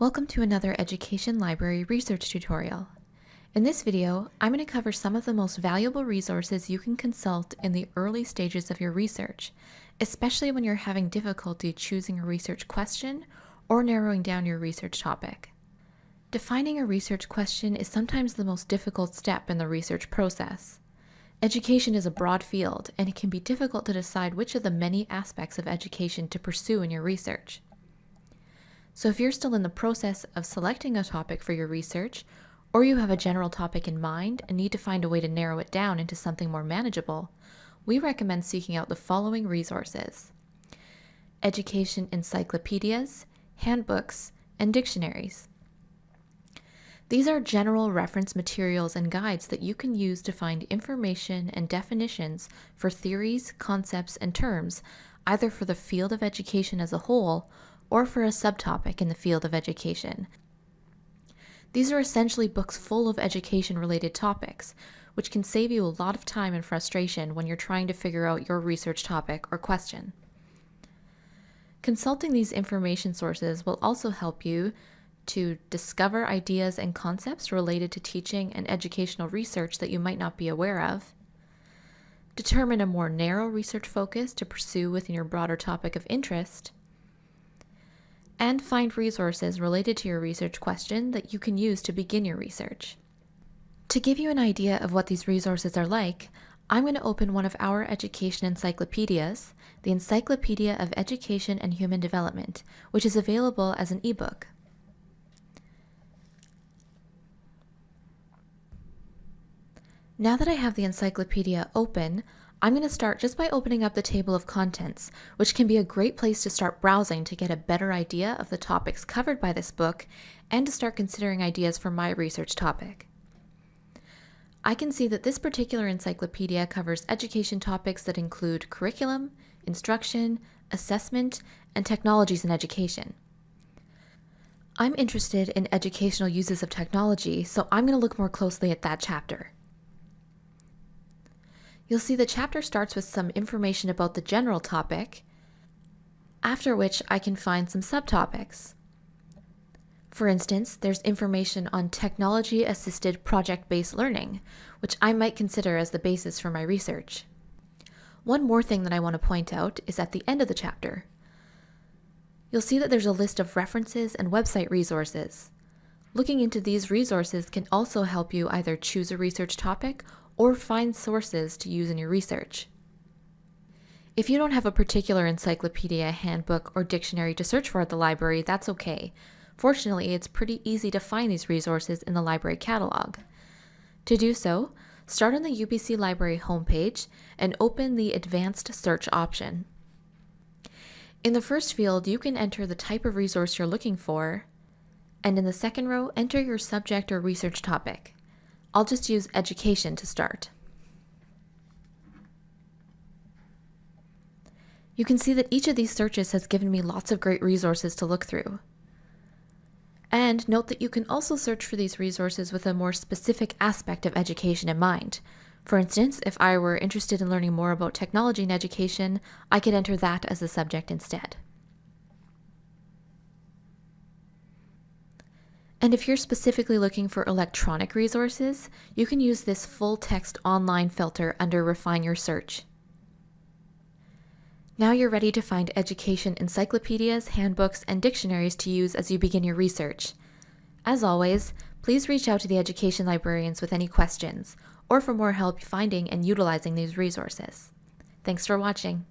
Welcome to another Education Library research tutorial. In this video, I'm going to cover some of the most valuable resources you can consult in the early stages of your research, especially when you're having difficulty choosing a research question or narrowing down your research topic. Defining a research question is sometimes the most difficult step in the research process. Education is a broad field, and it can be difficult to decide which of the many aspects of education to pursue in your research. So if you're still in the process of selecting a topic for your research, or you have a general topic in mind and need to find a way to narrow it down into something more manageable, we recommend seeking out the following resources. Education encyclopedias, handbooks, and dictionaries. These are general reference materials and guides that you can use to find information and definitions for theories, concepts, and terms, either for the field of education as a whole or for a subtopic in the field of education. These are essentially books full of education related topics, which can save you a lot of time and frustration when you're trying to figure out your research topic or question. Consulting these information sources will also help you to discover ideas and concepts related to teaching and educational research that you might not be aware of, determine a more narrow research focus to pursue within your broader topic of interest, and find resources related to your research question that you can use to begin your research. To give you an idea of what these resources are like, I'm going to open one of our education encyclopedias, the Encyclopedia of Education and Human Development, which is available as an ebook. Now that I have the encyclopedia open, I'm going to start just by opening up the table of contents, which can be a great place to start browsing to get a better idea of the topics covered by this book and to start considering ideas for my research topic. I can see that this particular encyclopedia covers education topics that include curriculum, instruction, assessment, and technologies in education. I'm interested in educational uses of technology, so I'm going to look more closely at that chapter. You'll see the chapter starts with some information about the general topic, after which I can find some subtopics. For instance, there's information on technology-assisted project-based learning, which I might consider as the basis for my research. One more thing that I want to point out is at the end of the chapter. You'll see that there's a list of references and website resources. Looking into these resources can also help you either choose a research topic or find sources to use in your research. If you don't have a particular encyclopedia, handbook, or dictionary to search for at the library, that's okay. Fortunately, it's pretty easy to find these resources in the library catalog. To do so, start on the UBC Library homepage and open the Advanced Search option. In the first field, you can enter the type of resource you're looking for, and in the second row, enter your subject or research topic. I'll just use education to start. You can see that each of these searches has given me lots of great resources to look through. And note that you can also search for these resources with a more specific aspect of education in mind. For instance, if I were interested in learning more about technology in education, I could enter that as a subject instead. And if you're specifically looking for electronic resources, you can use this full text online filter under Refine Your Search. Now you're ready to find education encyclopedias, handbooks, and dictionaries to use as you begin your research. As always, please reach out to the education librarians with any questions, or for more help finding and utilizing these resources. Thanks for watching.